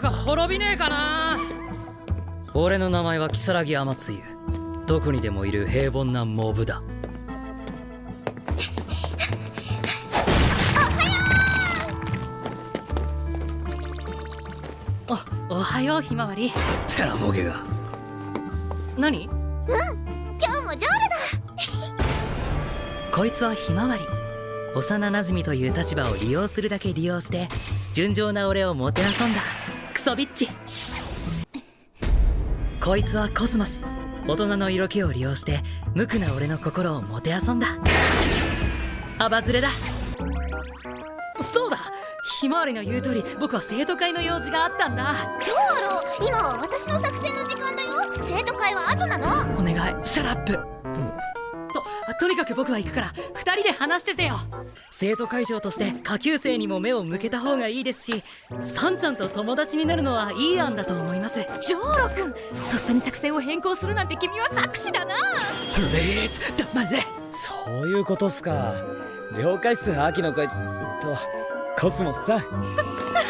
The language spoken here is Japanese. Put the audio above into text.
滅びねえかな。俺の名前は如月天つゆどこにでもいる平凡なモブだ。おおはようひまわり。てなボケが。何？今日もジョーこいつはひまわり。幼馴染という立場を利用するだけ利用して純情な俺をもてあそんだ。クソビッチ。こいつはコスモス。大人の色気を利用して無垢な俺の心をもてあそんだ。アバズレだ。そうだ。ひまわりの言う通り僕は生徒会の用事があったんだ。どうだろう。今は私の作戦の時間だよ。生徒会は後なの。お願い。 Shut up ととにかく僕は行くから2人で話しててよ。生徒会長として下級生にも目を向けた方がいいですしサンちゃんと友達になるのはいい案だと思います。ジョーロ君とっさに作戦を変更するなんて君は作詞だな。プレイズ黙れ。そういうことっすか。了解っす秋の会とコスモスさん